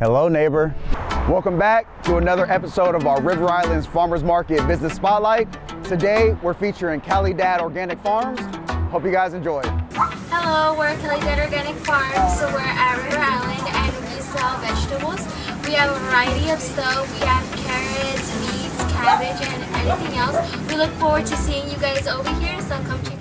Hello, neighbor. Welcome back to another episode of our River Islands Farmers Market Business Spotlight. Today, we're featuring Cali Dad Organic Farms. Hope you guys enjoy. Hello, we're Cali Dad Organic Farms. So we're at River Island and we sell vegetables. We have a variety of stuff. We have carrots, beets, cabbage, and anything else. We look forward to seeing you guys over here, so come check